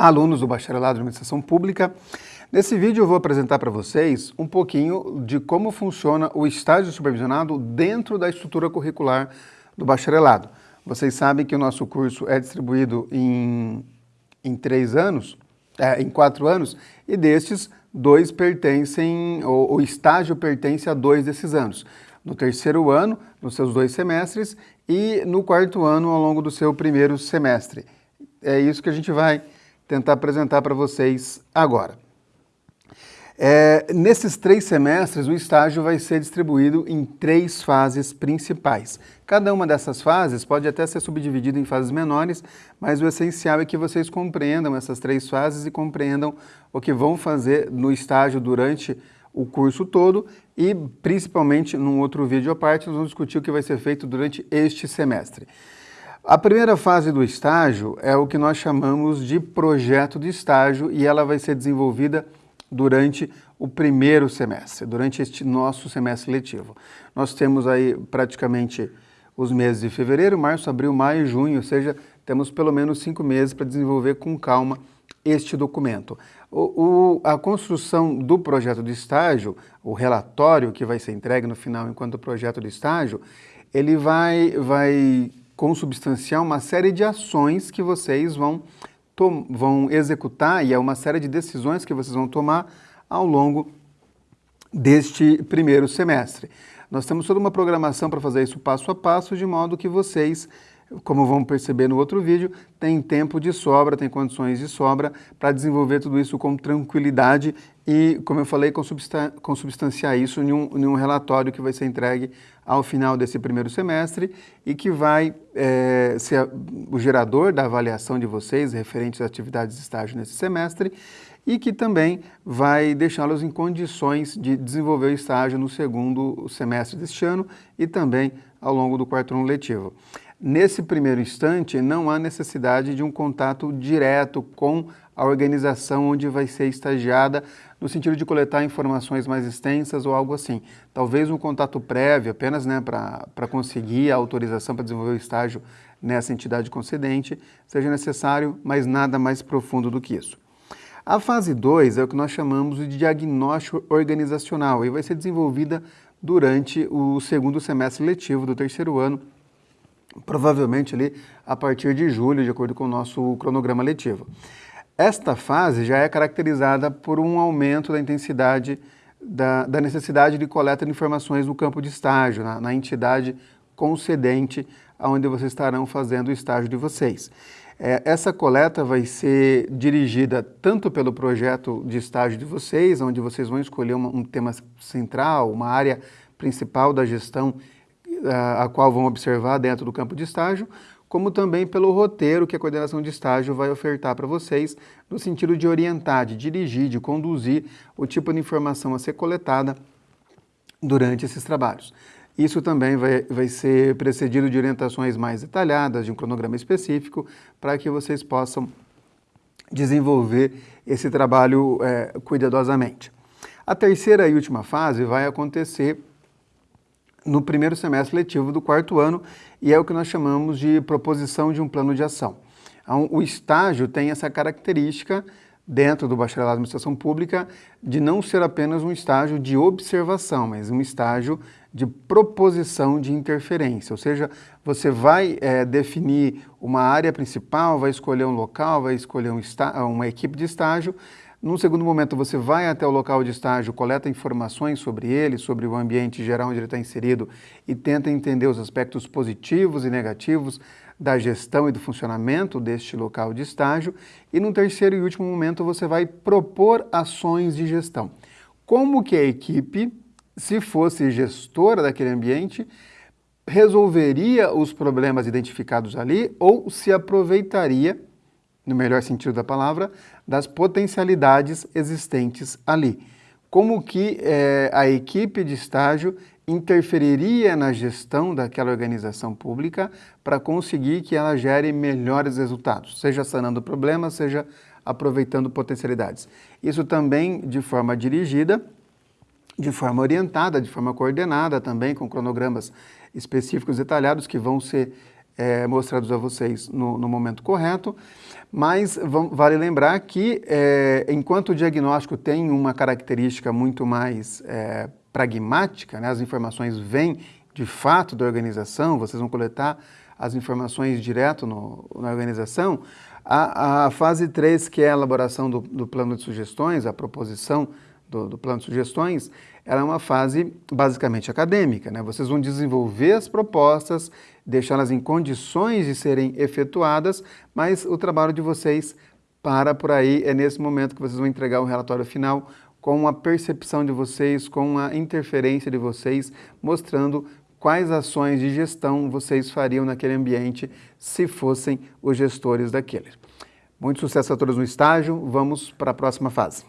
Olá, alunos do Bacharelado de Administração Pública. Nesse vídeo eu vou apresentar para vocês um pouquinho de como funciona o estágio supervisionado dentro da estrutura curricular do bacharelado. Vocês sabem que o nosso curso é distribuído em, em três anos, é, em quatro anos, e destes, dois pertencem, o, o estágio pertence a dois desses anos. No terceiro ano, nos seus dois semestres, e no quarto ano, ao longo do seu primeiro semestre. É isso que a gente vai tentar apresentar para vocês agora. É, nesses três semestres, o estágio vai ser distribuído em três fases principais. Cada uma dessas fases pode até ser subdividida em fases menores, mas o essencial é que vocês compreendam essas três fases e compreendam o que vão fazer no estágio durante o curso todo e, principalmente, num outro vídeo à parte, nós vamos discutir o que vai ser feito durante este semestre. A primeira fase do estágio é o que nós chamamos de projeto de estágio e ela vai ser desenvolvida durante o primeiro semestre, durante este nosso semestre letivo. Nós temos aí praticamente os meses de fevereiro, março, abril, maio e junho, ou seja, temos pelo menos cinco meses para desenvolver com calma este documento. O, o, a construção do projeto de estágio, o relatório que vai ser entregue no final enquanto projeto de estágio, ele vai, vai consubstanciar uma série de ações que vocês vão, vão executar e é uma série de decisões que vocês vão tomar ao longo deste primeiro semestre. Nós temos toda uma programação para fazer isso passo a passo, de modo que vocês como vamos perceber no outro vídeo, tem tempo de sobra, tem condições de sobra para desenvolver tudo isso com tranquilidade e, como eu falei, consubstanciar isso em um, em um relatório que vai ser entregue ao final desse primeiro semestre e que vai é, ser o gerador da avaliação de vocês referentes às atividades de estágio nesse semestre e que também vai deixá-los em condições de desenvolver o estágio no segundo semestre deste ano e também ao longo do quarto ano letivo. Nesse primeiro instante, não há necessidade de um contato direto com a organização onde vai ser estagiada, no sentido de coletar informações mais extensas ou algo assim. Talvez um contato prévio, apenas né, para conseguir a autorização para desenvolver o estágio nessa entidade concedente, seja necessário, mas nada mais profundo do que isso. A fase 2 é o que nós chamamos de diagnóstico organizacional e vai ser desenvolvida durante o segundo semestre letivo do terceiro ano provavelmente ali a partir de julho, de acordo com o nosso cronograma letivo. Esta fase já é caracterizada por um aumento da intensidade da, da necessidade de coleta de informações no campo de estágio, na, na entidade concedente onde vocês estarão fazendo o estágio de vocês. É, essa coleta vai ser dirigida tanto pelo projeto de estágio de vocês, onde vocês vão escolher uma, um tema central, uma área principal da gestão a, qual vão observar dentro do campo de estágio, como também pelo roteiro que a coordenação de estágio vai ofertar para vocês, no sentido de orientar, de dirigir, de conduzir o tipo de informação a ser coletada durante esses trabalhos. Isso também vai, vai ser precedido de orientações mais detalhadas, de um cronograma específico, para que vocês possam desenvolver esse trabalho é, cuidadosamente. A terceira e última fase vai acontecer no primeiro semestre letivo do quarto ano e é o que nós chamamos de proposição de um plano de ação. O estágio tem essa característica dentro do bacharelado de administração pública de não ser apenas um estágio de observação, mas um estágio de proposição de interferência, ou seja, você vai é, definir uma área principal, vai escolher um local, vai escolher um uma equipe de estágio, num segundo momento, você vai até o local de estágio, coleta informações sobre ele, sobre o ambiente geral onde ele está inserido e tenta entender os aspectos positivos e negativos da gestão e do funcionamento deste local de estágio. E no terceiro e último momento, você vai propor ações de gestão. Como que a equipe, se fosse gestora daquele ambiente, resolveria os problemas identificados ali ou se aproveitaria no melhor sentido da palavra, das potencialidades existentes ali. Como que é, a equipe de estágio interferiria na gestão daquela organização pública para conseguir que ela gere melhores resultados, seja sanando problemas, seja aproveitando potencialidades. Isso também de forma dirigida, de forma orientada, de forma coordenada também, com cronogramas específicos detalhados que vão ser é, mostrados a vocês no, no momento correto, mas vale lembrar que é, enquanto o diagnóstico tem uma característica muito mais é, pragmática, né, as informações vêm de fato da organização, vocês vão coletar as informações direto no, na organização, a, a, fase 3, que é a elaboração do, do plano de sugestões, a proposição do, do, plano de sugestões, ela é uma fase basicamente acadêmica. Né? Vocês vão desenvolver as propostas, deixá-las em condições de serem efetuadas, mas o trabalho de vocês para por aí, é nesse momento que vocês vão entregar o relatório final com a percepção de vocês, com a interferência de vocês, mostrando quais ações de gestão vocês fariam naquele ambiente se fossem os gestores daquele. Muito sucesso a todos no estágio, vamos para a próxima fase.